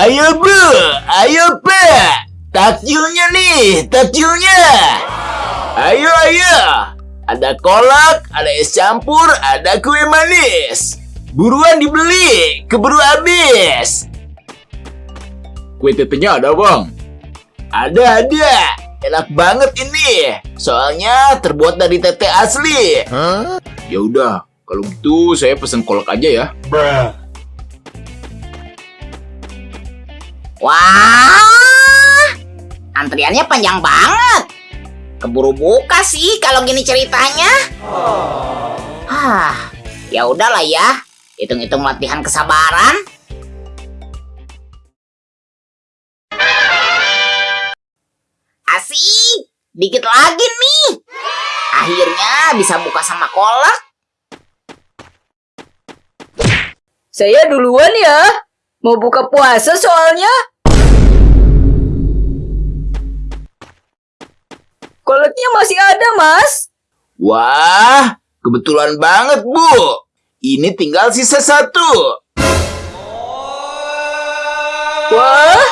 Ayo bu, ayo pak. Takjilnya nih, takjilnya. Ayo, ayo. Ada kolak, ada es campur, ada kue manis. Buruan dibeli, keburu habis. Kue tetenya ada bang? Ada, ada. Enak banget ini. Soalnya terbuat dari tete asli. Ya udah, kalau gitu saya pesen kolak aja ya. Wah, antriannya panjang banget. Keburu buka sih kalau gini ceritanya. Ah, ya udahlah ya. Hitung-hitung latihan kesabaran. Asik, dikit lagi nih. Akhirnya bisa buka sama kolak. Saya duluan ya. Mau buka puasa soalnya. Koleknya masih ada, Mas. Wah, kebetulan banget bu. Ini tinggal sisa satu. Wah,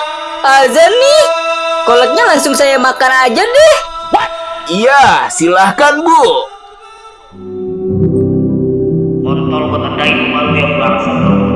azan nih. Koleknya langsung saya makan aja deh. Iya, silahkan bu. Kontol yang bangsa